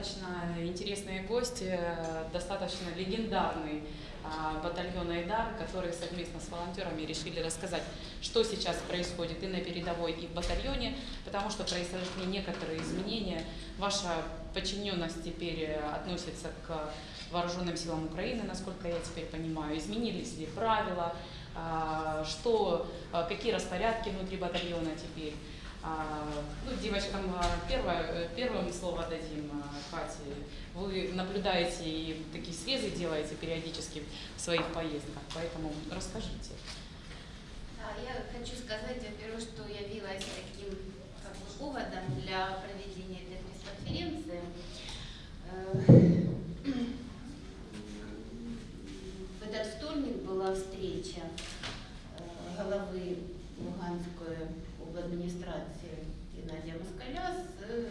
достаточно интересные гости, э, достаточно легендарный а, батальон Айдар, которые совместно с волонтерами решили рассказать, что сейчас происходит и на передовой, и в батальоне, потому что произошли некоторые изменения. Ваша подчиненность теперь э, относится к вооруженным силам Украины, насколько я теперь понимаю. Изменились ли правила, а, что, а, какие распорядки внутри батальона теперь. А, ну, девочкам первое, первым слово дадим Кате. Вы наблюдаете и такие срезы делаете периодически в своих поездках, поэтому расскажите. Да, я хочу сказать, во-первых, что явилась таким как бы, поводом для проведения этой пресс-конференции. Э, в этот вторник была встреча э, головы Луганской администрации Геннадия Москаля с э,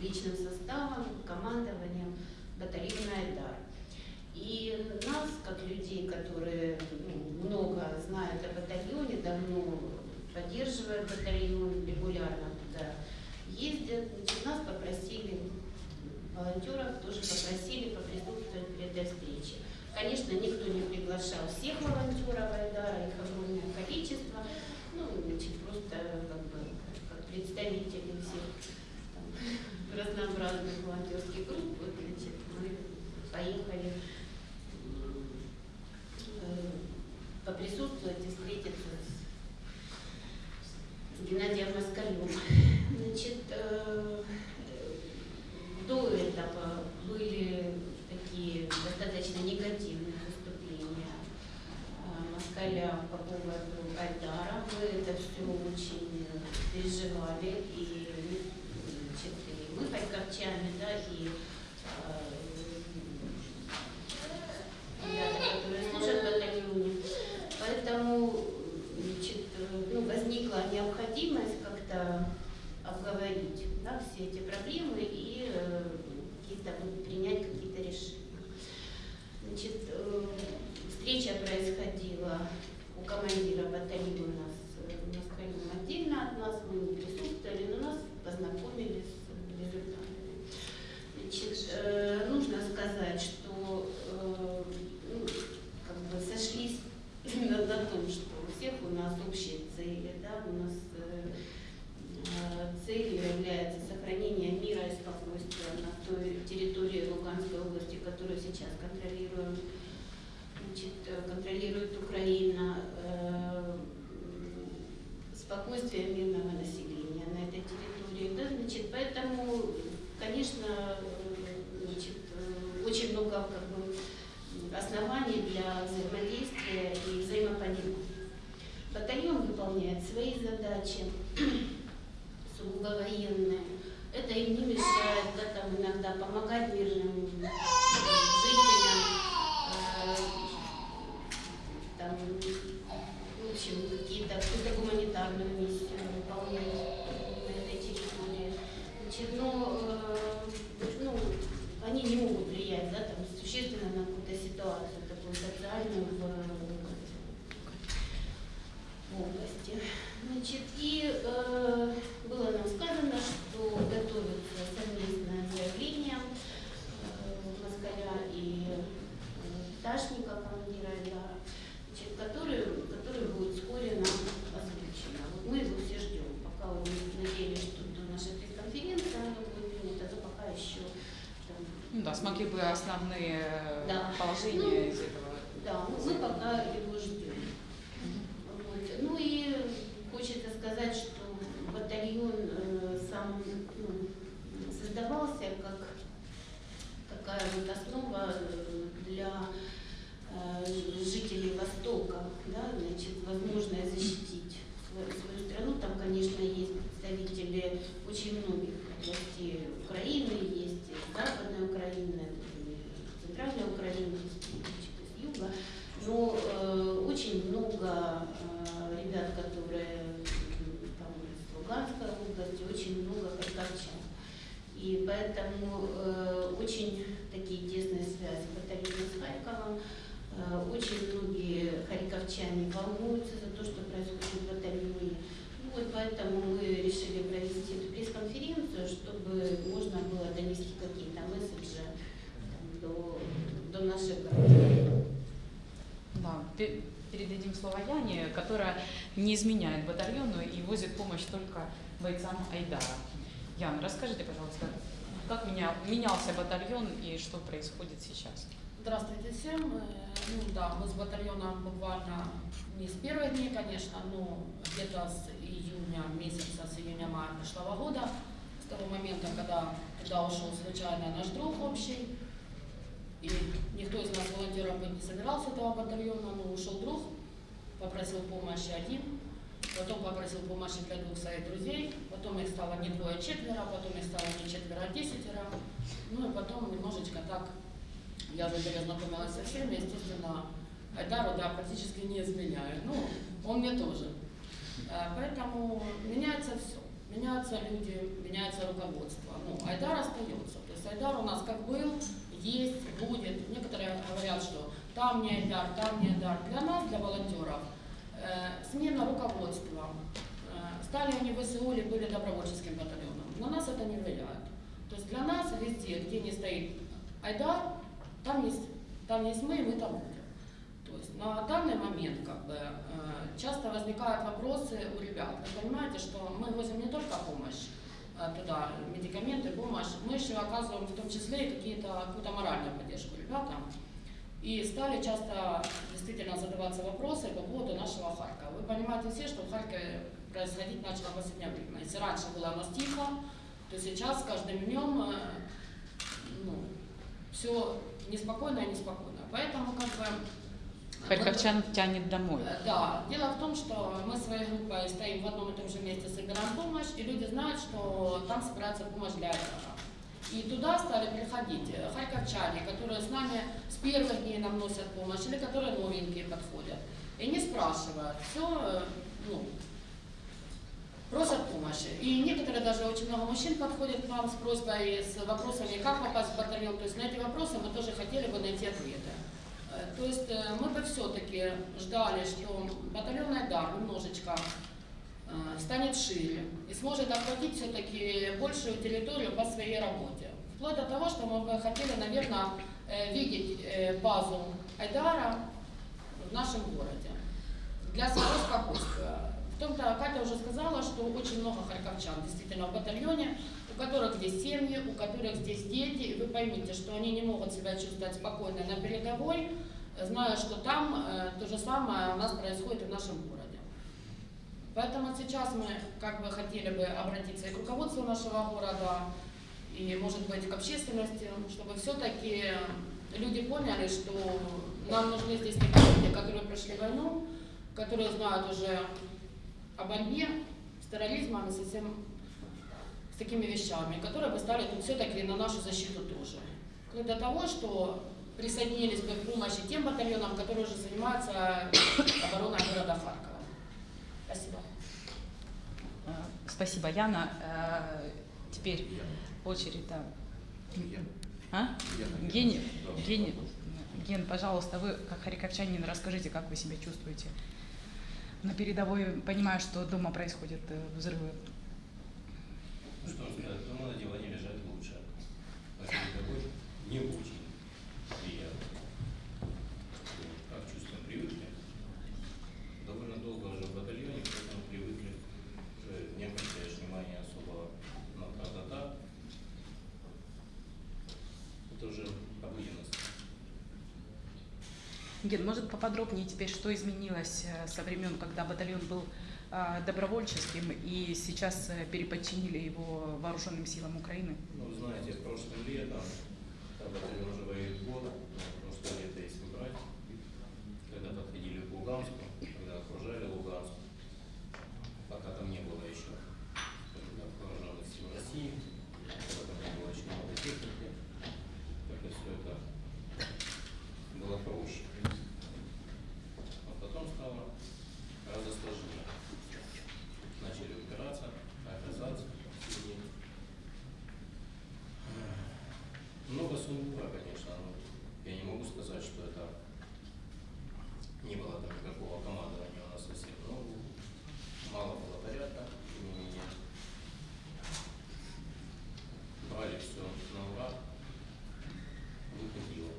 личным составом, командованием батальона «Айдар». И нас, как людей, которые ну, много знают о батальоне, давно поддерживают батальон, регулярно туда ездят, значит, нас попросили, волонтеров тоже попросили поприсутствовать при этой встрече. Конечно, никто не приглашал всех волонтеров Айдара, их огромное количество, ну, значит, просто как бы как представители всех там, разнообразных волонтерских групп, вот, значит, мы поехали э, поприсутствовать и встретиться с Геннадием Москалем. Значит, э, до этого были такие достаточно негативные выступления э, Москаля по поводу Айдара. Мы это все очень переживали, и, значит, и мы харьковчане, да, и э, ребята, которые служат в батальоне. Поэтому значит, ну, возникла необходимость как-то обговорить да, все эти проблемы и э, какие-то, принять какие-то решения. Значит, э, встреча происходила у командира батальона с Москалем отдельно от нас, мы не присутствовали, но нас познакомили с результатами. Значит, э, нужно сказать, что э, ну, как бы сошлись именно на том, что у всех у нас общие цели, да, у нас э, э, целью является сохранение мира и спокойствия на той территории Луганской области, которую сейчас контролируем, значит, э, контролирует Украина, э, спокойствие мирного населения на этой территории. Да, значит, поэтому, конечно, значит, очень много как бы, оснований для взаимодействия и взаимопонимания. Батальон выполняет свои задачи, сугубо военные. Это им не мешает да, там иногда помогать мирным изменяет батальону и возит помощь только бойцам Айдара. Ян, расскажите, пожалуйста, как меня, менялся батальон и что происходит сейчас? Здравствуйте всем. Э, Ну да, мы с батальоном буквально не с первых дней, конечно, но где-то с июня месяца, с июня-мая прошлого года, с того момента, когда туда ушел случайно наш друг общий, и никто из нас волонтеров не собирался этого батальона, но ушел друг, попросил помощи один, потом попросил помощи для двух своих друзей, потом их стало не двое, а четверо, потом их стало не четверо, а десятеро, ну и потом немножечко так я уже перезнакомилась со всеми, естественно, Айдару, да, практически не изменяю. Ну, он мне тоже. Э, Поэтому меняется все. Меняются люди, меняется руководство. Ну, Айдар остается. То есть Айдар у нас как был, есть, будет. Некоторые говорят, что там не Айдар, там не Айдар. Для нас, для волонтеров, смена руководства. Стали они в или были добровольческим батальоном. На нас это не влияет. То есть для нас везде, где не стоит Айдар, там есть, там есть мы, и мы там будем. То есть на данный момент как бы, часто возникают вопросы у ребят. Вы понимаете, что мы возим не только помощь э, туда, медикаменты, помощь, мы еще оказываем в том числе и какие-то, какую-то моральную поддержку ребятам. И стали часто действительно задаваться вопросы по поводу нашего Харькова. Вы понимаете все, что в Харькове происходить начало в последнее время. Если раньше было у нас тихо, то сейчас с каждым днем э, ну, все неспокойно и неспокойно. Поэтому как бы... Харьковчан тянет домой. Э, Да, дело в том, что мы своей группой стоим в одном и том же месте, собираем помощь, и люди знают, что там собирается помощь для этого. И туда стали приходить э, харьковчане, которые с нами с первых дней нам носят помощь, или которые новенькие подходят. И не спрашивают, все, ну, просят помощи. И некоторые даже очень много мужчин подходят к нам с просьбой, с вопросами, как попасть в батальон. То есть на эти вопросы мы тоже хотели бы найти ответы. Э, То есть э, мы бы все-таки ждали, что батальон Айдар немножечко э, станет шире и сможет охватить все-таки большую территорию по своей работе. Вплоть до того, что мы бы хотели, наверное, э, видеть э, базу Айдара в нашем городе для своего спокойствия. В том-то Катя уже сказала, что очень много харьковчан действительно в батальоне, у которых здесь семьи, у которых здесь дети, и вы поймите, что они не могут себя чувствовать спокойно на передовой, зная, что там э, то же самое у нас происходит в нашем городе. Поэтому сейчас мы как бы хотели бы обратиться и к руководству нашего города, и, может быть, к общественности, чтобы все-таки люди поняли, что нам нужны здесь такие люди, которые прошли войну, которые знают уже о борьбе с терроризмом и со всем, с такими вещами, которые бы стали тут все-таки на нашу защиту тоже. Вплоть до того, что присоединились бы к помощи тем батальонам, которые уже занимаются обороной города Харькова. Спасибо. Э, Спасибо, Яна. Э, Теперь очередь, да. А? Ген, Ген, Ген, пожалуйста, вы как харьковчанин расскажите, как вы себя чувствуете на передовой, понимая, что дома происходят э, взрывы. Ну что сказать, дома на диване лежать лучше. Передовой не очень приятно. Как чувствуем, привыкли. Довольно долго уже в батальоне, поэтому привыкли. Уже не обращаешь внимания особо на та-та-та. Это уже обыденность. Ген, может поподробнее теперь, что изменилось э, со времен, когда батальон был э, добровольческим и сейчас э, переподчинили его вооруженным силам Украины? Ну, знаете, прошлым летом, когда батальон уже воюет год, прошлое лето, если брать, когда подходили к Луганску, когда окружали Луганск, пока там не было еще скажем так, вооруженных сил России, когда там не было еще много техники, как-то все это было проще. А потом стало гораздо сложнее. Начали упираться, оказаться сильнее. Много сумбура, конечно, но я не могу сказать, что это не было там никакого командования у нас совсем. Но мало было порядка, тем не менее. Брали все на ура, выходило.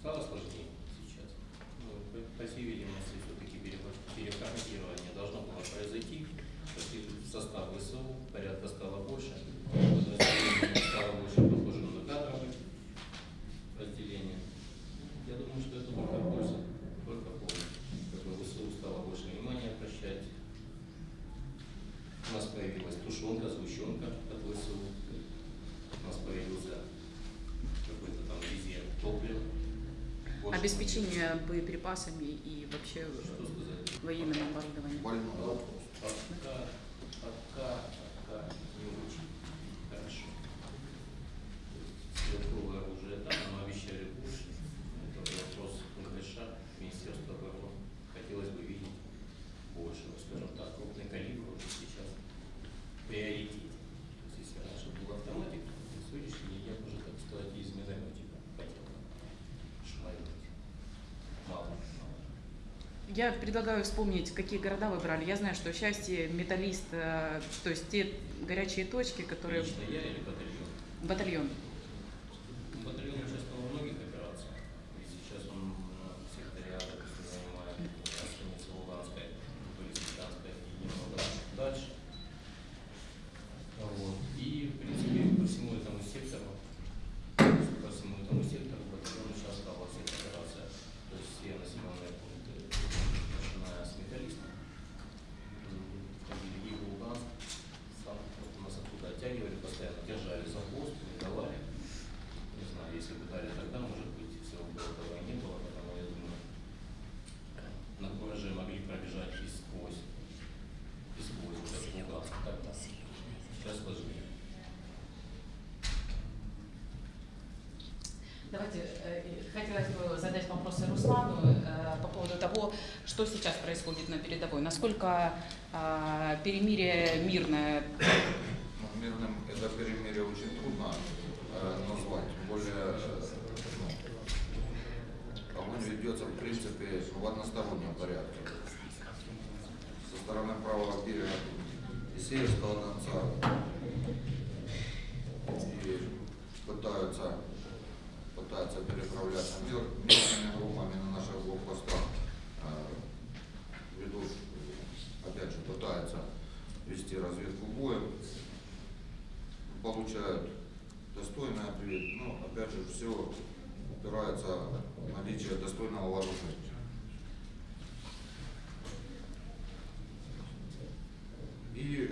Стало сложнее сейчас. Ну, по, по всей видимости, все-таки обеспечение боеприпасами и вообще военным оборудованием. Больной вопрос. Пока, пока, пока не очень хорошо. Стрелковое оружие там, но обещали больше. Это вопрос МГШ, Министерства обороны. Хотелось бы видеть больше, ну, скажем так, крупный калибр уже сейчас в приоритете. То есть, если раньше был автоматик, то на сегодняшний день я бы уже, так сказать, из минометика хотел бы шмалить. Мало, мало. Я предлагаю вспомнить, какие города вы брали. Я знаю, что счастье, металлист, э, то есть те горячие точки, которые Лично я или батальон? батальон. Батальон участвовал во многих операциях. И сейчас он ну, в секторе А, допустим, занимает станица Луганская, Полисичанская и немного дальше. Вот. И, в принципе, по всему этому сектору, по всему этому сектору батальон участвовал во всех операциях. То есть все населенные пункты, начиная с металлиста, м, входили и в Луганск, сам вот нас оттуда оттягивали постоянно, держали за хвост, не давали. Не знаю, если бы дали тогда, может быть, всего бы этого и не было, потому я думаю, на кураже могли пробежать и сквозь, и сквозь вот этот Луганск тогда. Сейчас сложнее. Давайте, э, хотелось бы задать вопросы Руслану э, по поводу того, что сейчас происходит на передовой. Насколько э, перемирие мирное? Ну, мирным это перемирие очень трудно э, назвать. Тем более э, ну, огонь ведется в принципе в одностороннем порядке. Со стороны правого берега Исеевского конца и пытаются, пытаются переправляться мир, мирными группами на наших блокпостах. Э, ведут, опять же, пытаются вести разведку боем, получают достойный ответ, но опять же все упирается в наличие достойного вооружения. И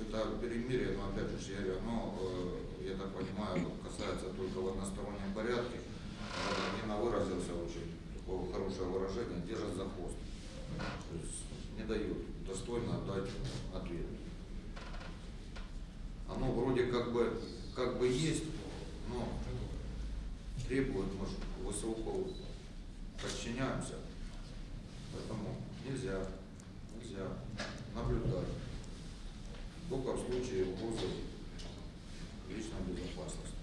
это перемирие, но опять же, я оно, э, я так понимаю, касается только в одностороннем порядке. Нина выразился очень такое хорошее выражение, держит за хвост. То есть не дают достойно дать ответ. Вроде как бы, как бы есть, но требует, может, высокого подчиняемся. Поэтому нельзя, нельзя наблюдать. Только в случае угрозы личной безопасности.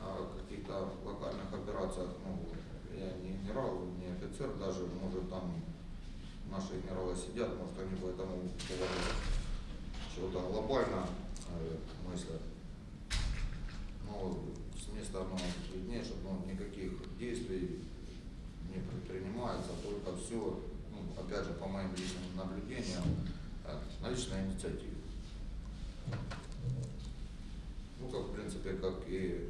А в каких-то локальных операциях, ну, я не генерал, не офицер даже, может там наши генералы сидят, может они по этому поводу чего-то глобально э, мыслят. Но с места оно виднее, что ну, никаких действий не предпринимается, только все, ну, опять же, по моим личным наблюдениям, э, на личной инициативе. Ну, как, в принципе, как и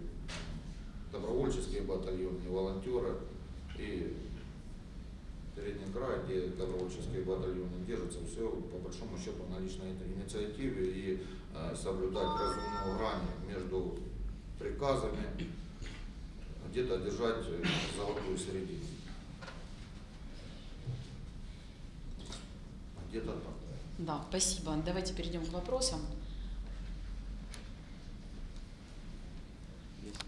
добровольческие батальоны, и волонтеры, и Передний край, где добровольческие батальоны держатся, все по большому счету на личной инициативе и э, соблюдать разумную грань между приказами, где-то держать э, золотую середину. Где-то так. Да, спасибо. Давайте перейдем к вопросам. Есть.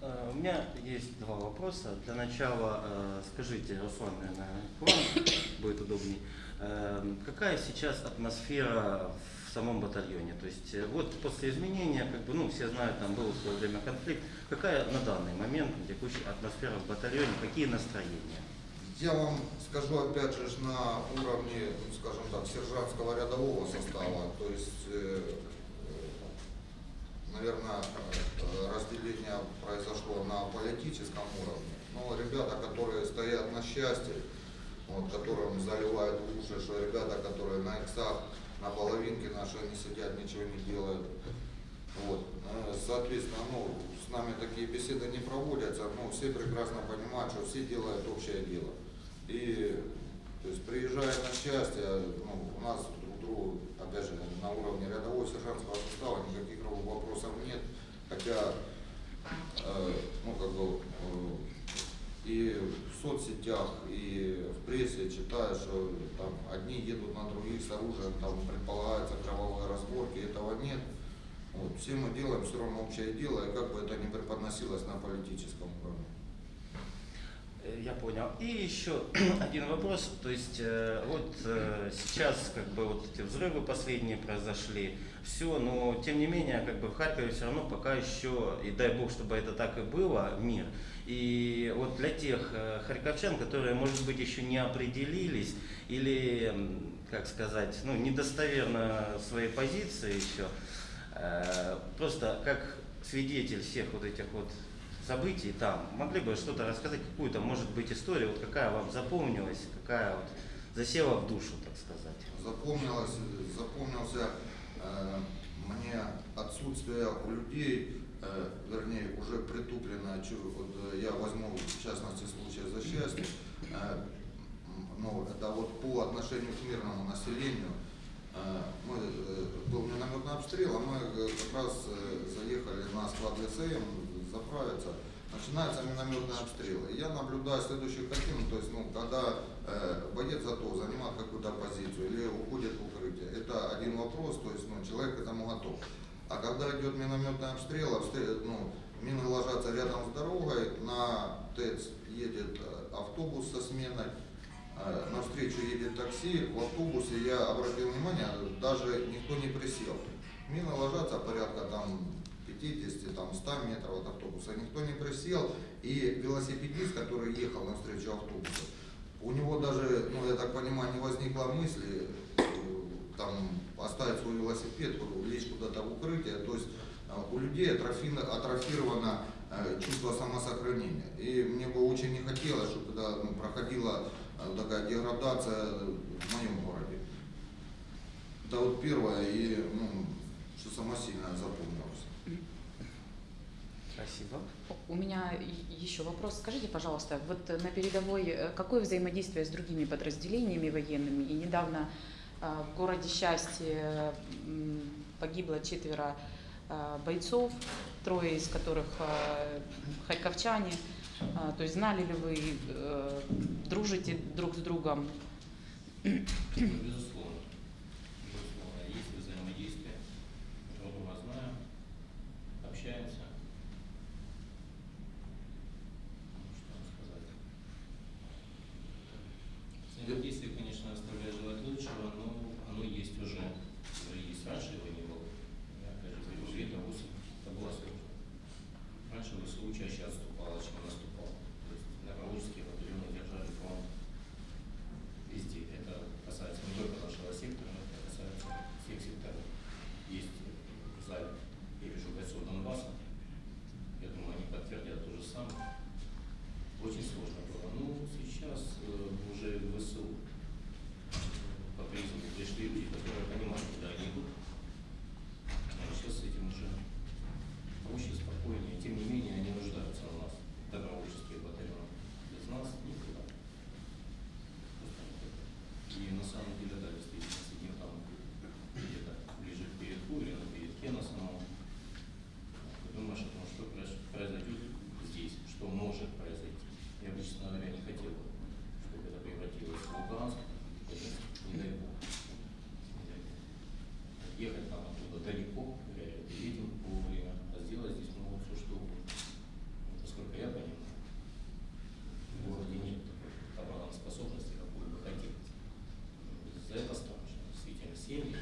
Э, У меня есть два вопроса. Для начала э, скажите, Руслан, наверное, вам будет удобней. Э, Какая сейчас атмосфера в самом батальоне? То есть э, вот после изменения, как бы, ну, все знают, там был в свое время конфликт. Какая на данный момент текущая атмосфера в батальоне? Какие настроения? Я вам скажу опять же на уровне, ну, скажем так, сержантского рядового состава, то есть, э, наверное, разделение произошло на политическом уровне. Но ребята, которые стоят на счастье, вот, которым заливают уши, что ребята, которые на иксах, на половинке наши, они сидят, ничего не делают. Вот. Э, Соответственно, ну, с нами такие беседы не проводятся, но все прекрасно понимают, что все делают общее дело. И то есть приезжая на счастье, ну, у нас хотя, э, ну, как бы, э, и в соцсетях, и в прессе читаю, что там одни едут на других с оружием, там предполагается кровавые разборки, этого нет. Вот, все мы делаем все равно общее дело, и как бы это не преподносилось на политическом уровне. Я понял. И еще один вопрос. То есть э, вот э, сейчас как бы вот эти взрывы последние произошли, все, но тем не менее как бы в Харькове все равно пока еще, и дай бог, чтобы это так и было, мир. И вот для тех э, харьковчан, которые, может быть, еще не определились или, как сказать, ну, недостоверно своей позиции еще, просто как свидетель всех вот этих вот событий там, могли бы что-то рассказать, какую-то, может быть, историю, вот какая вам запомнилась, какая вот засела в душу, так сказать. Запомнилось, запомнился э, мне отсутствие у людей, э, вернее, уже притупленное, чу- вот, э, я возьму в частности случай за счастье, э, ну, это вот по отношению к мирному населению, мы, э, был минометный обстрел, а мы э, как раз э, заехали на склад ГСМ заправиться. Начинается минометный обстрел. И я наблюдаю следующую картину, то есть, ну, когда э, боец готов занимать какую-то позицию или уходит в укрытие, это один вопрос, то есть, ну, человек к этому готов. А когда идет минометный обстрел, обстрел ну, мины ложатся рядом с дорогой, на ТЭЦ едет автобус со сменой, навстречу едет такси, в автобусе я обратил внимание, даже никто не присел. Мины ложатся порядка там 50, там 100 метров от автобуса, никто не присел. И велосипедист, который ехал навстречу автобусу, у него даже, ну я так понимаю, не возникла мысли э, там оставить свой велосипед, лечь куда-то в укрытие. То есть э, у людей атрофи- атрофировано э, чувство самосохранения. И мне бы очень не хотелось, чтобы когда ну, проходила такая деградация в моем городе. Это вот первое, и ну, что самое сильное запомнилось. Спасибо. У меня еще вопрос. Скажите, пожалуйста, вот на передовой э, какое взаимодействие с другими подразделениями военными? И недавно э, в городе Счастье погибло четверо э, бойцов, трое из которых харьковчане. А, То есть знали ли вы, э, дружите друг с другом? Безусловно, есть взаимодействие. Друг друга знаем, общаемся. Ну, Что вам сказать? Взаимодействие, конечно, оставляет желать лучшего, но оно есть уже. Уже есть. Раньше его не было. Я опять же говорю, это ВУЗ, это была сложно. Раньше ВСУ чаще отступало, чем наступало. То есть добровольческие батальоны держали фронт везде. Это касается не только нашего сектора, но это касается всех секторов. Есть в зале, я вижу бойцов Донбасса, я думаю, они подтвердят то же самое. Очень сложно было. Ну, сейчас э, уже в ВСУ по призыву пришли люди, которые понимают, куда они идут. А сейчас с этим уже проще, спокойнее. Тем не менее, они нуждаются у нас, добровольческие батальоны. Без нас никуда. И на самом деле, да, действительно, сидим там где-то ближе к передку или на передке на самом. Ты думаешь о том, что произ- произойдет здесь, что может произойти. Я бы, честно говоря, не хотел, бы, чтобы это превратилось в Луганск. Это, не дай бог. Не дай бог. Ехать там оттуда далеко, реально едем вовремя, а сделать здесь могут все что угодно. Вот, Насколько я понимаю, в городе нет такой обороноспособности, какой бы хотелось. За это страшно. Действительно, семьи.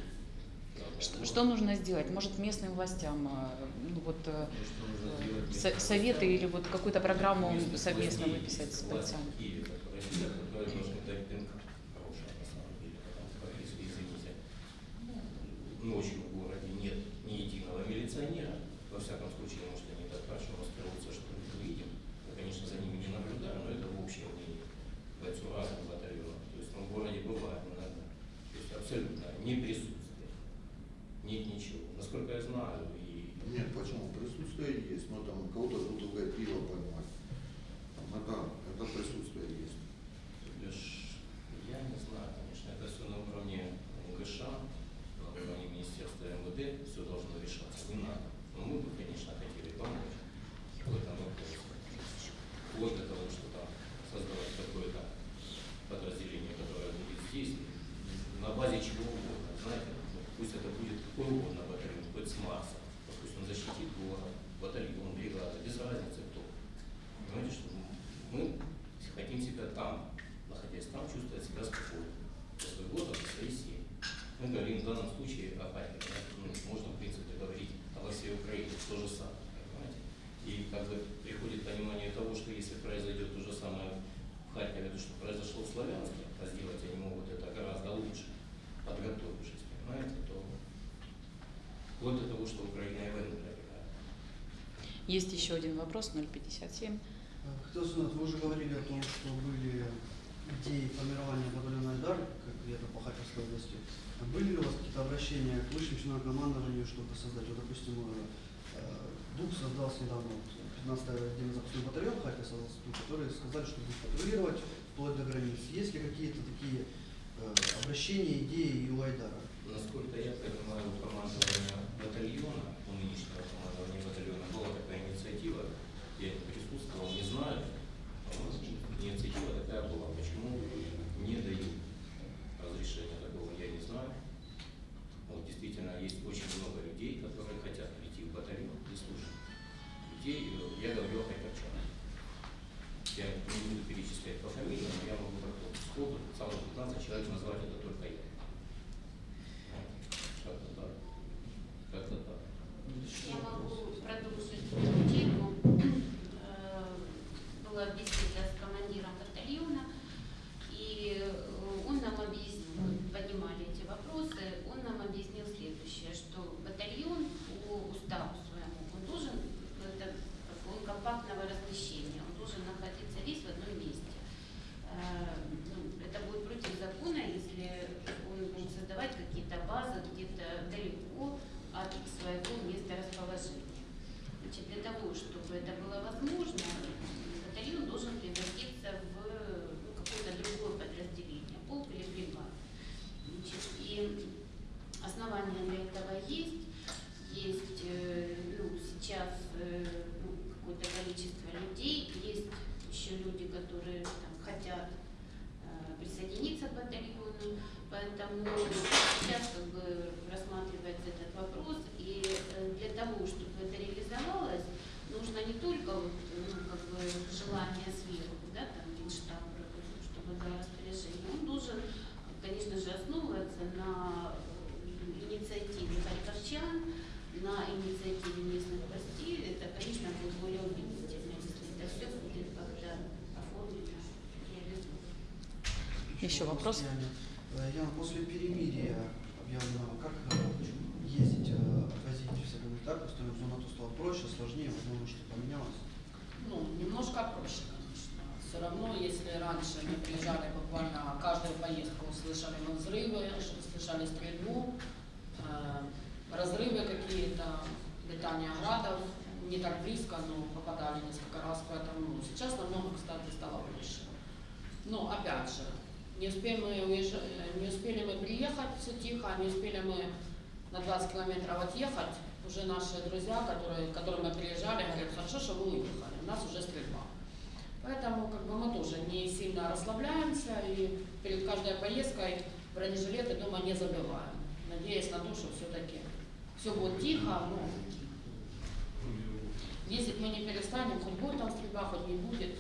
правда, Что, нужно сделать? Может, местным властям э, ну, вот, э, со- советы или вот какую-то программу совместно выписать с власти бойцами? в Киеве, которые сидят, которые должны дать пинг хорошего, на самом деле, потому что, если, извините, ночью в городе нет ни единого милиционера, во всяком случае, может, они так хорошо раскроются, что мы видим, мы, конечно, за ними не наблюдаем, но это общее мнение бойцов разных батальонов, то есть ну, в городе бывает иногда, то есть абсолютно не присутствие, нет ничего, насколько я знаю, и Нет, почему? Присутствие есть, но там кого-то бутылкой пива поймать. Там это, это присутствие есть. Лишь я не знаю, конечно, это все на уровне МГШ, на уровне Министерства МВД все должно решаться, не надо. Но мы бы, конечно, хотели помочь в этом вопросе. Вплоть до того, что там создавать какое-то вплоть до того, что Украина и войну проиграет. Есть еще один вопрос, 057. Хотел узнать, вы уже говорили о том, что были идеи формирования батальона Айдар, как где-то по Харьковской области. А Были ли у вас какие-то обращения к высшим членам командованию что-то создать? Вот, допустим, э, ДУК создался недавно, вот, 15-й отдельный запасной батальон Харьков создался, ДУК, которые сказали, что будут патрулировать вплоть до границ. Есть ли какие-то такие э, обращения, идеи и у Айдара? Насколько я понимаю, у командования батальона, у нынешнего командования батальона была такая инициатива, я не присутствовал, не знаю, но инициатива такая была, почему не дают разрешения такого, я не знаю. Вот действительно есть очень много людей, которые хотят прийти в батальон и служить. Людей, э, я говорю о харьковчанах. Я не буду перечислять по фамилиям, но я могу как-то сходу, целых 15 человек назвать это только я. Как-то так. Как-то так. Я могу продолжить эту тему. Э, Была беседа с командиром батальона, и э, он нам объяснил, мы поднимали эти вопросы, он нам объяснил следующее, что батальон по уставу своему, он должен, это, как бы он компактного размещения, он должен находиться весь в одном месте. Э, ну, Это будет против закона, если он будет создавать какие-то базы где-то далеко от своего места расположения. Значит, для того, чтобы это было возможно, батальон должен превратиться в ну, какое-то другое подразделение, полк или бригада. Значит, и основания для этого есть. Есть э, ну, сейчас э, ну, какое-то количество людей, есть еще люди, которые там, хотят э, присоединиться к батальону, поэтому сейчас как бы рассматривается этот вопрос, и э, для того, чтобы это реализовалось, нужно не только вот, ну, как бы желание сверху, да, там Генштаб, чтобы дал распоряжение, он должен, конечно же, основываться на э, инициативе харьковчан, на инициативе местных властей, это, конечно, будет более убедительно, если это все будет как-то оформлено, реализовано. Еще вопрос? Яна, после перемирия объявленного, как э, ездить, э, возить всех гуманитарных, стоимость зону стало проще, сложнее, возможно, что поменялось? Ну, немножко проще, конечно. Все равно, если раньше мы приезжали буквально каждую поездку, слышали мы взрывы, слышали стрельбу, э, разрывы какие-то, летание градов, не так близко, но попадали несколько раз, поэтому сейчас намного, кстати, стало больше. Но опять же, не успели мы уезжать, не успели мы приехать, все тихо, не успели мы на 20 километров отъехать, уже наши друзья, которые, к которым мы приезжали, говорят, хорошо, что вы уехали, у нас уже стрельба. Поэтому как бы мы тоже не сильно расслабляемся и перед каждой поездкой бронежилеты дома не забываем, надеясь на то, что все-таки все будет тихо, но ездить мы не перестанем, хоть будет там стрельба, хоть не будет.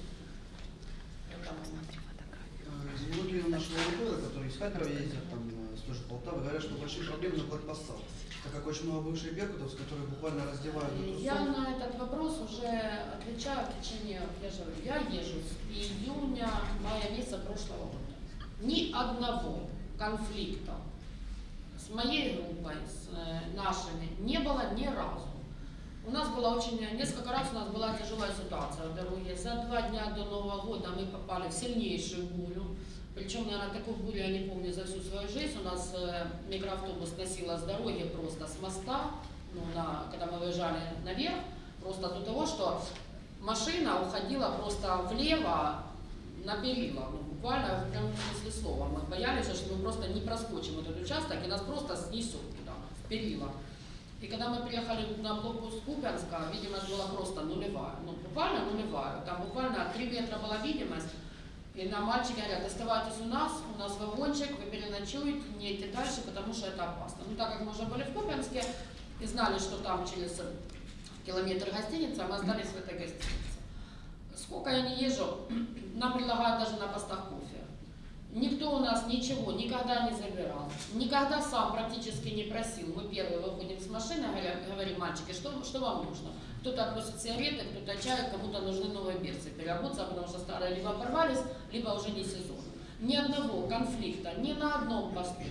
Э, Многие наши военкоры, которые из Харькова ездят, там, э, с той же Полтавы, говорят, что большие проблемы на блокпостах, так как очень много бывших беркутовцев, которые буквально раздевают эту Я на этот вопрос уже отвечаю в течение, я же говорю, я езжу с июня, мая месяца прошлого года. Ни одного конфликта с моей группой, с э, нашими, не было ни разу. У нас была очень, несколько раз у нас была тяжелая ситуация в дороге. За два дня до Нового года мы попали в сильнейшую бурю. Причем, наверное, такую бурю я не помню за всю свою жизнь. У нас микроавтобус носила с дороги просто с моста, ну, на, когда мы выезжали наверх, просто до того, что машина уходила просто влево на перила, ну, буквально в прямом смысле слова. Мы боялись, что мы просто не проскочим этот участок и нас просто снесет туда, в перила. И когда мы приехали на блокпост Купянска, видимость была просто нулевая. Ну, буквально нулевая. Там буквально 3 метра была видимость. И нам мальчики говорят, оставайтесь у нас, у нас вагончик, вы переночуете, не идите дальше, потому что это опасно. Ну, так как мы уже были в Купянске и знали, что там через километр гостиница, мы остались в этой гостинице. Сколько я не езжу, нам предлагают даже на постах кофе. Никто у нас ничего никогда не забирал, никогда сам практически не просил. Мы первые выходим с машины, говорим, мальчики, что, что вам нужно? Кто-то относит сигареты, кто-то чай, кому-то нужны новые берцы переобуться, потому что старые либо порвались, либо уже не сезон. Ни одного конфликта, ни на одном посту.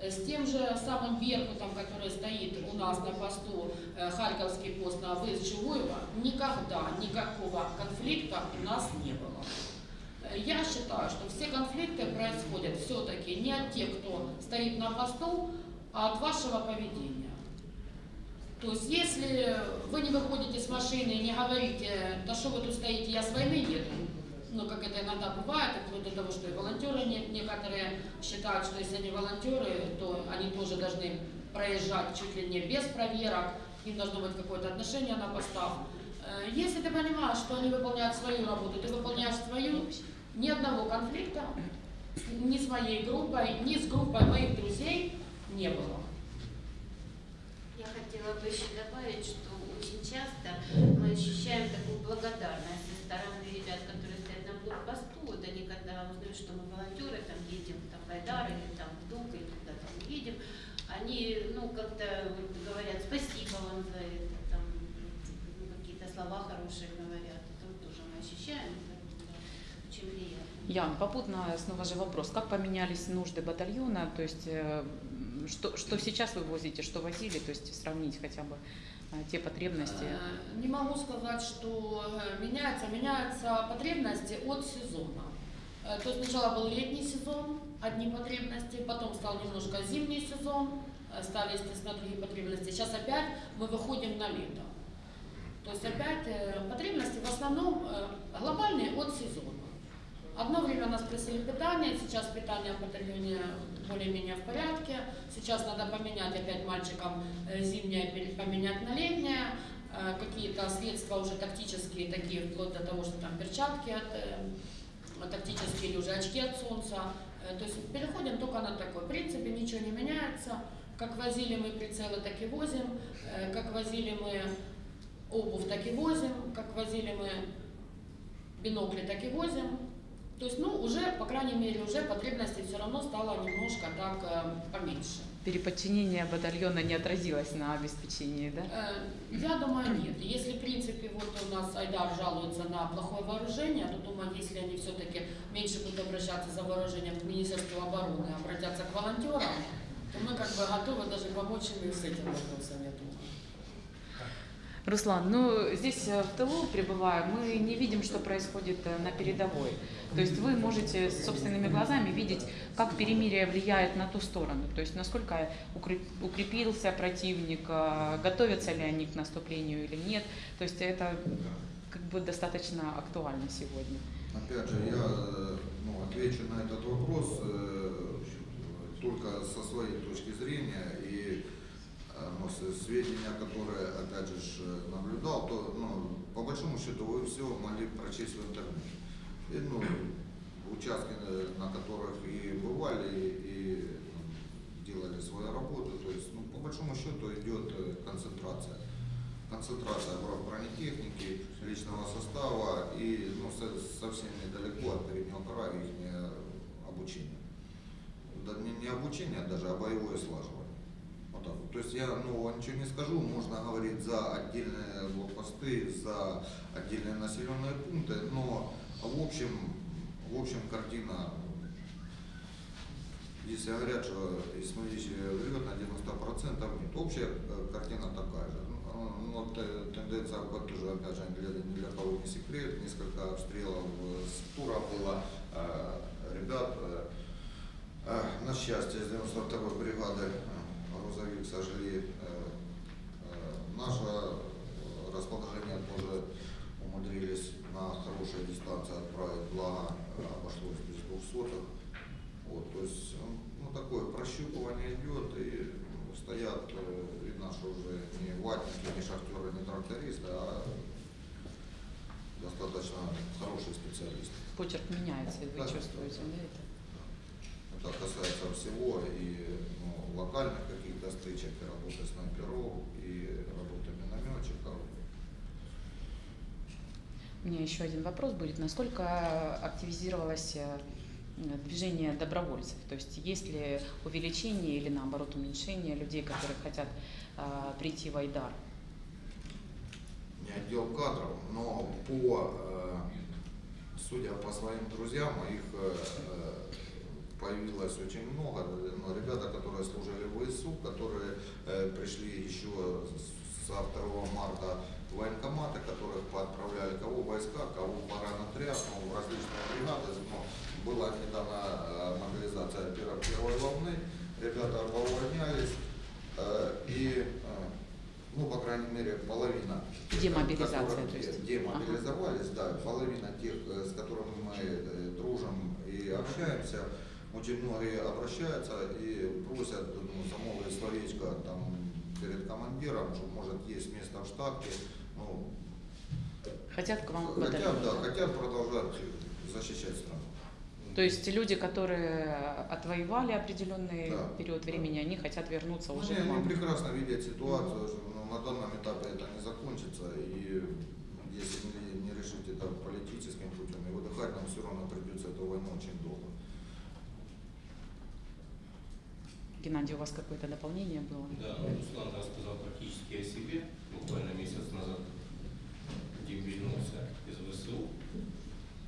Э, С тем же самым Беркутом, который стоит у нас на посту, э, Харьковский пост на выезд Чугуева, никогда никакого конфликта у нас не было. Я считаю, что все конфликты происходят все-таки не от тех, кто стоит на посту, а от вашего поведения. То есть, если вы не выходите с машины и не говорите, да что вы тут стоите, я с войны еду, ну, как это иногда бывает, и вплоть до того, что и волонтеры не- некоторые считают, что если они волонтеры, то они тоже должны проезжать чуть ли не без проверок, им должно быть какое-то отношение на постах. Э, Если ты понимаешь, что они выполняют свою работу, ты выполняешь свою, ни одного конфликта ни с моей группой, ни с группой моих друзей не было. Я хотела бы еще добавить, что очень часто мы ощущаем такую благодарность со стороны ребят, которые стоят на блокпосту. Вот они когда узнают, что мы волонтеры, там едем там, в Айдар или там в Дуг, или куда там едем, они ну как-то вот говорят спасибо вам за это, там какие-то слова хорошие говорят. Это вот тоже мы ощущаем, приятно. Ян, попутно снова же вопрос. Как поменялись нужды батальона? То есть э, что, что сейчас вы возите, что возили? То есть сравнить хотя бы э, те потребности. Э, Не могу сказать, что меняется. Меняются потребности от сезона. То есть сначала был летний сезон, одни потребности, потом стал немножко зимний сезон, стали, естественно, другие потребности. Сейчас опять мы выходим на лето. То есть опять потребности в основном глобальные от сезона. Одно время нас просили питание, сейчас питание в батальоне более-менее в порядке. Сейчас надо поменять опять мальчикам э, зимнее поменять на летнее. Э, Какие-то средства уже тактические, такие вплоть до того, что там перчатки от, э, тактические или уже очки от солнца. То есть переходим только на такой. В принципе, ничего не меняется. Как возили мы прицелы, так и возим. Как возили мы обувь, так и возим. Как возили мы бинокли, так и возим. То есть, ну, уже, по крайней мере, уже потребностей все равно стало немножко так э, поменьше. Переподчинение батальона не отразилось на обеспечении, да? Э, Я думаю, нет. Если, в принципе, вот у нас Айдар жалуется на плохое вооружение, то думаю, если они все-таки меньше будут обращаться за вооружением к Министерству обороны, обратятся к волонтерам, то мы как бы готовы даже помочь им и с этим вопросом, я думаю. Руслан, ну здесь э, в тылу пребывая, мы не видим, что происходит э, на передовой. То есть вы можете собственными глазами видеть, как перемирие влияет на ту сторону. То есть насколько укреп- укрепился противник, э, готовятся ли они к наступлению или нет. То есть это как бы достаточно актуально сегодня. Опять же, я ну, отвечу на этот вопрос только со своей точки зрения сведения, которые, опять же, ж, наблюдал, то ну, по большому счету вы все могли прочесть в интернете. И, ну, участки, э, на которых и бывали, и ну, делали свою работу, то есть, ну, по большому счету идет э, концентрация концентрация бро- бронетехники, личного состава и ну, со- совсем недалеко от переднего края их обучение. Да, не, не обучение даже, а боевое слаживание. Вот так вот. То есть я ну, ничего не скажу, можно говорить за отдельные блокпосты, за отдельные населенные пункты, но в общем, в общем картина если говорят, что смолища врет на 90%, нет. Общая э, картина такая же. Ну, ну, вот, э, тенденция тоже, опять же, ни для кого не секрет. Несколько обстрелов э, с тура было. Ребят, на счастье, из 92-й бригады грузовик сожгли. Э, э, Наше э, расположение тоже умудрились на хорошей дистанции отправить, благо обошлось без двухсотых. Вот, то есть ну, такое прощупывание идет, и стоят и наши уже не ватники, не шахтеры, не трактористы, а достаточно хорошие специалисты. Почерк меняется, и вы Да. чувствуете, да, это? Это касается всего и ну, локальных каких-то стычек, и работы снайперов, и работы минометчиков. У меня еще один вопрос будет. Насколько активизировалось э, движение добровольцев? То есть есть ли увеличение или наоборот уменьшение людей, которые хотят э, прийти в Айдар? не отдел кадров, но по, э, судя по своим друзьям, моих э, э, появилось очень много ребята, которые служили в ВСУ, которые э, пришли еще со 2 марта в военкоматы, которых поотправляли кого войска, кого в паранотряд, ну, в различные бригады. Ну, была недавно э, мобилизация первой, первой волны, ребята увольнялись, э, и, э, ну, по крайней мере, половина. Демобилизация, которых то есть. Демобилизовались, да, половина тех, э, с которыми мы э, дружим и общаемся, очень многие обращаются и просят ну, замолвить словечко там перед командиром, что может есть место в штатке, ну, Хотят к вам хотят, батальон, да, да? хотят продолжать защищать страну. То есть люди, которые отвоевали определенный Да, период да. времени, они хотят вернуться Ну, уже они, они прекрасно видят ситуацию, что ну, на данном этапе это не закончится, и если не, не решить это политическим путем, и выдыхать нам все равно придется эту войну очень долго. Геннадий, у вас какое-то дополнение было? Да, ну, Руслан рассказал практически о себе. Буквально месяц назад Дим вернулся из ВСУ.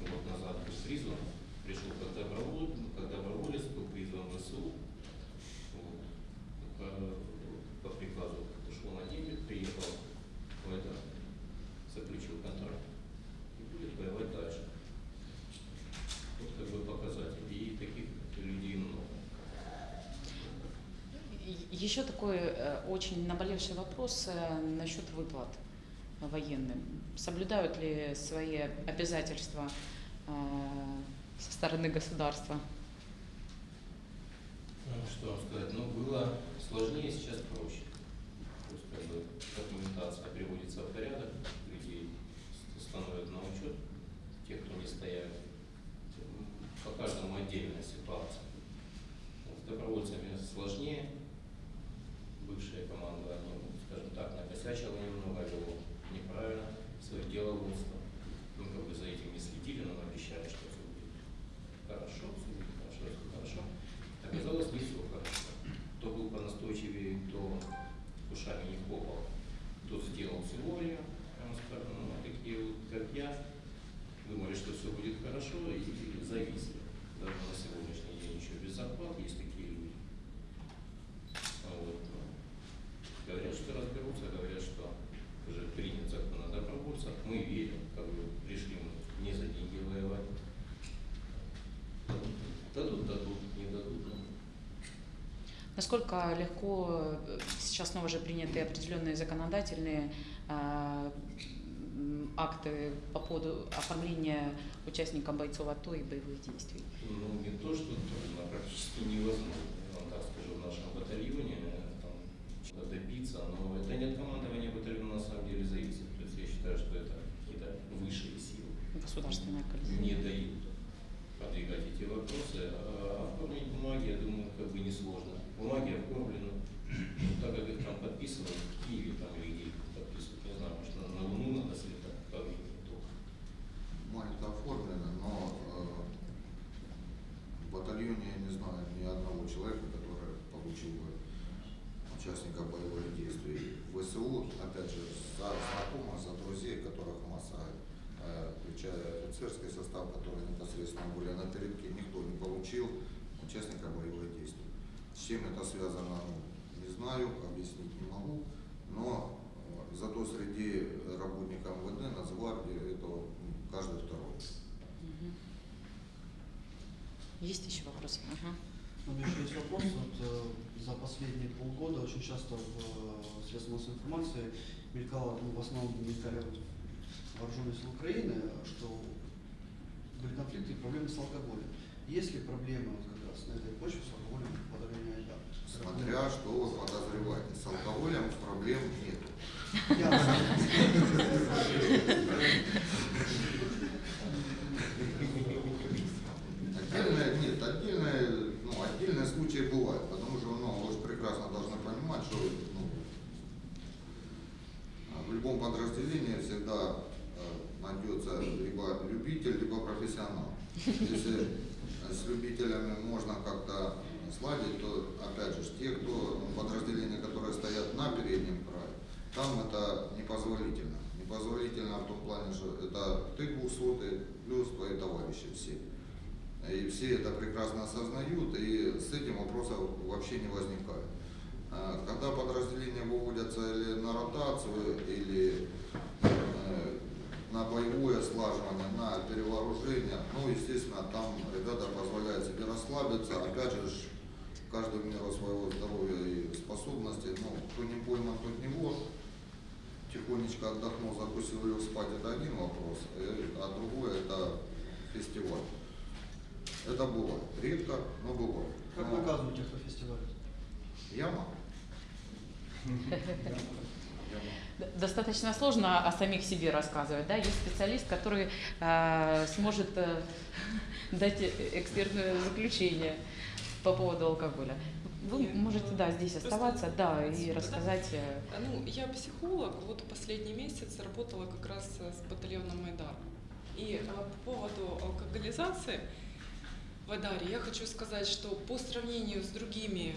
Год назад был призван. Пришел как доброволец, как доброволец был призван в ВСУ. Вот. По, по приказу ушел на день, приехал в это, заключил контракт и будет воевать дальше. Вот как бы показатель. И таких людей много. И- Еще такой э, очень наболевший вопрос э, насчет выплат военным. Соблюдают ли свои обязательства э, со стороны государства? Ну, что вам сказать, ну, было сложнее, сейчас проще. То есть, как бы, документация приводится в порядок, людей становят на учет, тех, кто не стояли. М, По каждому отдельная ситуация. С добровольцами сложнее. Бывшая команда, они, ну, скажем так, накосячила немного, вело неправильно свое деловодство. Мы как бы за этим не следили, но обещали, что все будет хорошо, все будет хорошо, все хорошо. Оказалось, не все хорошо. Кто был понастойчивее, кто ушами не хлопал, тот сделал теорию, ну, такие вот, как я, думали, что все будет хорошо и зависли. Даже на сегодняшний день еще без зарплат есть такие люди. А Вот, ну, говорят, что разберутся, говорят, что уже принят закон о добровольцах. Мы верим, как бы пришли мы не за деньги воевать. Дадут, дадут, не дадут. ну, Насколько легко э, сейчас снова же приняты определенные законодательные м, акты по поводу оформления участника бойцов АТО и боевых действий? Ну, не то, что трудно, а практически невозможно. Я вам так скажу, в нашем батальоне э, там добиться, но это не от командования батальона на самом деле зависит. То есть я считаю, что это какие-то высшие силы Государственная коллизия. не дают продвигать эти вопросы. А оформить бумаги, я думаю, как бы несложно. Бумаги оформлены, Ну, так как их там подписывают, в Киеве там или где подписывают, не знаю, может на, Луну надо слетать, как их не только. Бумаги это оформлено, но э, в батальоне я не знаю ни одного человека, который получил бы участника боевых действий. В ВСУ, опять же, за знакомых, за друзей, которых масса, э, включая офицерский состав, который непосредственно были на передке, никто не получил участника боевых действий. С чем это связано, не знаю, объяснить не могу, но э, зато среди работников МВД, Нацгвардии, это ну, каждый второй. Есть еще вопросы? Ага. У меня еще есть вопрос. Вот, э, за последние полгода очень часто в э, средствах массовой информации мелькало, ну, в основном мелькали вот вооруженные силы Украины, что были конфликты и проблемы с алкоголем. Есть ли проблемы вот как раз на этой почве с алкоголем подавлении Айдар? Смотря что вы подозреваете. С алкоголем проблем нету. Ясно. Отдельные, нет, отдельные, ну, отдельные случаи бывают, потому что ну, вы же прекрасно должны понимать, что ну, в любом подразделении всегда э, найдется либо любитель, либо профессионал. Если с любителями можно как-то сладить, то опять же те, кто ну, подразделения, которые стоят на переднем крае, там это непозволительно. Непозволительно в том плане, что это ты двухсотый плюс твои товарищи все. И все это прекрасно осознают, и с этим вопросов вообще не возникает. А, Когда подразделения выводятся или на ротацию, или на боевое слаживание, на перевооружение, ну, естественно, там ребята позволяют себе расслабиться, опять же, в меру своего здоровья и способностей, ну, кто не пойман, тот не вор. Тихонечко отдохнул, закусил ее спать, это один вопрос, э, а другой это фестиваль. Это бывает. Редко, но бывает. Как Но наказываете по фестивалю? Яма. Яма. Достаточно сложно о самих себе рассказывать, да? Есть специалист, который э, сможет э, дать э- экспертное заключение по поводу алкоголя. Вы Я- можете, да, здесь оставаться, да, и отсюда, да? рассказать. э, Ну, я психолог, вот последний месяц работала как раз э, с батальоном Майдар. И а, по поводу алкоголизации в Айдаре я хочу сказать, что по сравнению с другими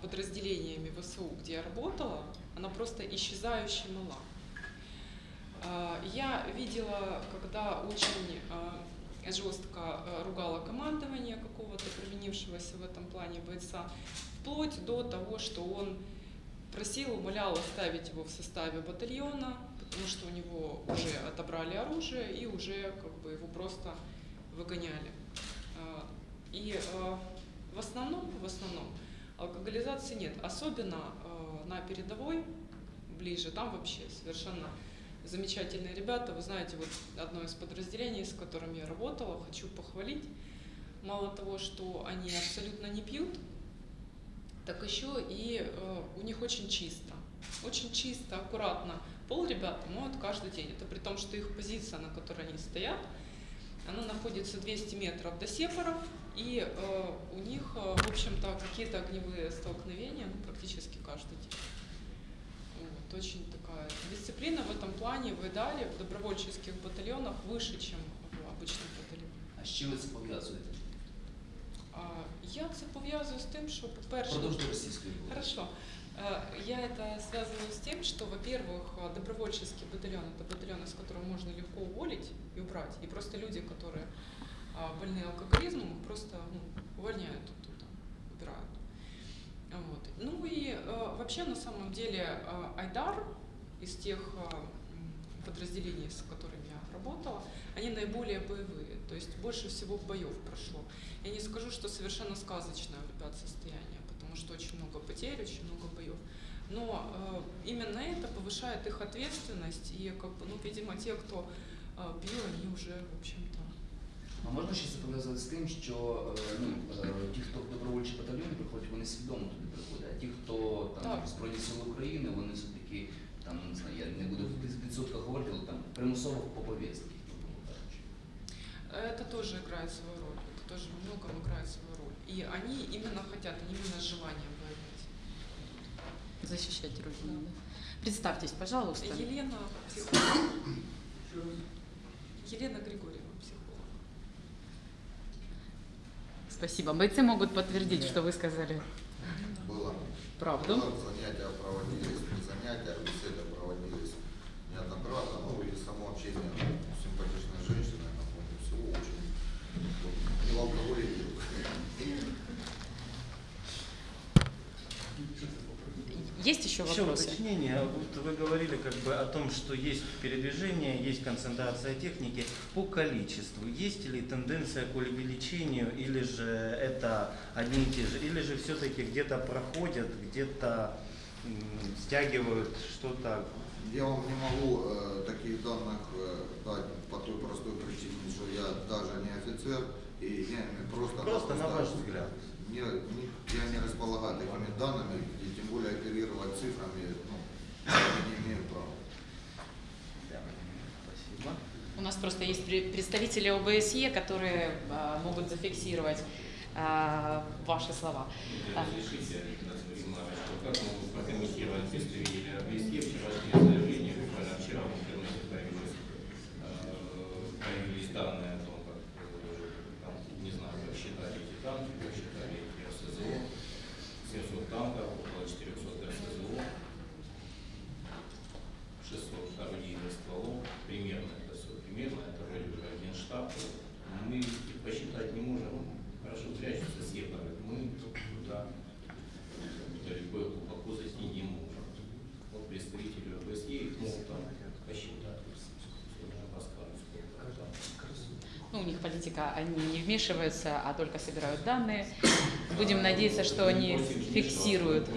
подразделениями ВСУ, где я работала, она просто исчезающе мала. А, Я видела, когда очень а, жестко а, ругала командование какого-то провинившегося в этом плане бойца, вплоть до того, что он просил, умолял оставить его в составе батальона, потому что у него уже отобрали оружие и уже как бы его просто выгоняли. И в основном, в основном алкоголизации нет, особенно на передовой, ближе, там вообще совершенно замечательные ребята. Вы знаете, вот одно из подразделений, с которым я работала, хочу похвалить. Мало того, что они абсолютно не пьют, так еще и э, у них очень чисто. Очень чисто, аккуратно. Пол ребята моют каждый день. Это при том, что их позиция, на которой они стоят, она находится 200 метров до сепаров, и э, у них, э, в общем-то, какие-то огневые столкновения ну, практически каждый день. Вот, очень такая дисциплина в этом плане в Идале, в добровольческих батальонах выше, чем в обычных батальонах. А з чим ви це пов'язуєте? А, Я це пов'язую з тим, що, по-перше, Продовжуйте російською мовою. Хорошо. Э, Я это связываю с тем, что, во-первых, э, добровольческий батальон – это батальон, из которого можно легко уволить и убрать. И просто люди, которые а, больны алкоголизмом, просто ну, увольняют оттуда, убирают. Вот. Ну и э, вообще, на самом деле, э, Айдар из тех э, подразделений, с которыми я работала, они наиболее боевые, то есть больше всего боев прошло. Я не скажу, что совершенно сказочное у ребят состояние, потому что очень много потерь, очень много боев. Но э, именно это повышает их ответственность, и, как бы, ну, видимо, те, кто э, пил, они уже, в общем-то, А можна ще це пов'язати з тим, що е, ну, е, ті, хто в добровольчі батальйони приходять, вони свідомо туди приходять, а ті, хто там Так. Збройні Сили України, вони все-таки, там, не знаю, я не буду в відсотках говорити, але там примусово по повістки, грубо кажучи. это тоже играет свою роль, это тоже во многом играет свою роль. И они именно хотят, они именно с желанием воевать. защищать родину. да. Представьтесь, пожалуйста. Елена, психолог. Елена Григорьева, психолог. Спасибо. Бойцы могут подтвердить, что вы сказали Было. правду. Было, занятия проводились, не занятия, беседы проводились неоднократно. Ну и само общение с симпатичной женщиной на фоне всего очень вот, не в алкоголе не в- Есть еще Еще вопросы? уточнение. Вот вы говорили как бы о том, что есть передвижение, есть концентрация техники. По количеству есть ли тенденция к увеличению, или же это одни и те же, или же все-таки где-то проходят, где-то стягивают что-то. Я вам не могу э, таких данных э, дать по той простой причине, что я даже не офицер, и я не просто... Просто на ваш взгляд. Не, не- я не располагаю такими данными, более оперировать цифрами, ну, не имею права. Спасибо. У нас просто есть пре- представители ОБСЕ, которые а, могут зафиксировать а, ваши слова. Разрешите, как могут прокомментировать представители ОБСЕ вчерашнее заявление, буквально вчера в интернете появилось, э, появились данные о том, как, э, там, не знаю, как считали эти танки, как считали эти РСЗО, 700 танков, около 400 РСЗО, 600 орудийных стволов, примерно это все, примерно, это вроде бы как генштаб. Мы их посчитать не можем, политика, они не вмешиваются, а только собирают данные. Будем надеяться, что они фиксируют.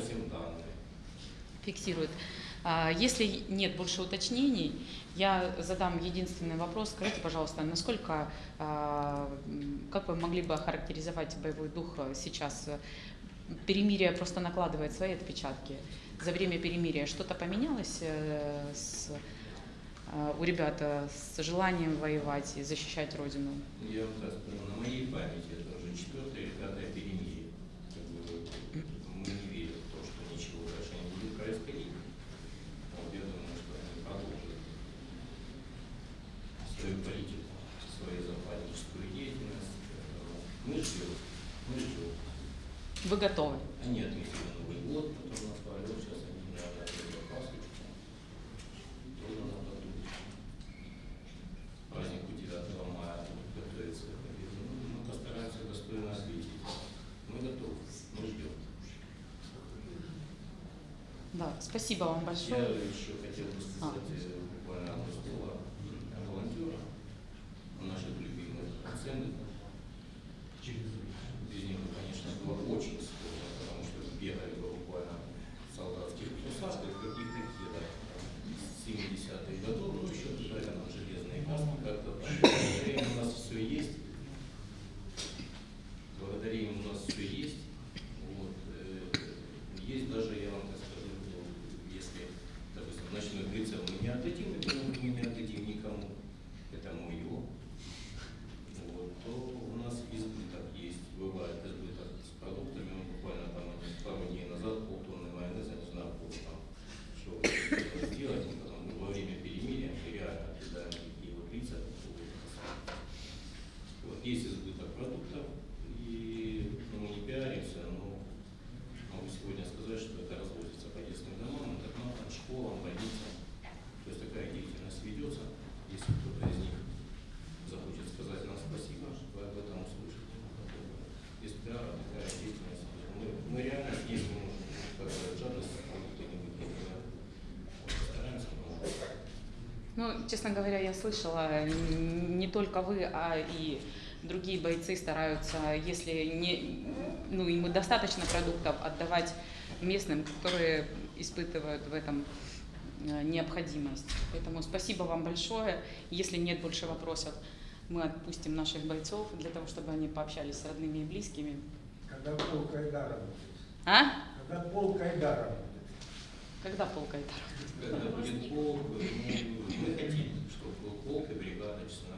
Фиксирует. А, Если нет больше уточнений, я задам единственный вопрос. Скажите, пожалуйста, насколько, а, как вы могли бы охарактеризовать боевой дух сейчас? Перемирие просто накладывает свои отпечатки. За время перемирия что-то поменялось э, с, у ребят э, с желанием воевать и защищать Родину? Я вам так скажу, на моей памяти это уже четвертое или пятое перемирие. Как бы, мы не верим в то, что ничего дальше не будет происходить. Вот я думаю, что они продолжат свою политику, свою западническую деятельность. Поэтому Мы ждем, мы ждем. Вы готовы? Они отметили Новый год, потом назвали, вот сейчас они, наверное, опять пасхочку. Тоже надо думать. Празднику 9 мая готовится к победе. Ну, мы постараемся достойно ответить. Мы готовы, мы ждем. Да, спасибо вам Я большое. еще хотел бы сказать э, буквально одно слово о волонтерах, о наших любимых ценных. Без них, конечно, было очень сложно, потому что бегали бы буквально в солдатских посадках, каких-то да, 70-х годов, ну еще туда рядом железные каски, как-то так. Благодаря им у нас все есть. Благодаря им у нас все есть. Вот, э, есть даже, я вам так скажу, ну, если, допустим, ночной прицел мы не отдадим, это мы не отдадим никому, это мое, вот, то у нас избыток есть, бывает избыток с продуктами, мы буквально там один- пару дней назад полтонны майонеза, не знаю, было там, что хотела сделать, мы потом во время перемирия мы реально отъедаем такие вот лица, вот есть избыток продуктов, и ну, мы не пиаримся, но могу сегодня сказать, что это разводится по детским домам, интернатам, школам, больницам. То есть такая деятельность ведется. Если кто-то из них захочет сказать нам спасибо, вы об этом услышите. Без пиара такая деятельность. Мы, мы реально съездим, как говорят, жадность продукта не выкинем. Вот, Стараемся, но Ну, честно говоря, я слышала, не только вы, а и другие бойцы стараются, если не, ну, им достаточно продуктов, отдавать местным, которые испытывают в этом э, необходимость. Поэтому спасибо вам большое. Если нет больше вопросов, мы отпустим наших бойцов для того, чтобы они пообщались с родными и близкими. Когда полк Айдара будет? А? Когда полк Айдара будет? Когда полк Айтар? Когда будет полк, ну, мы хотим, чтобы был полк и бригада, честно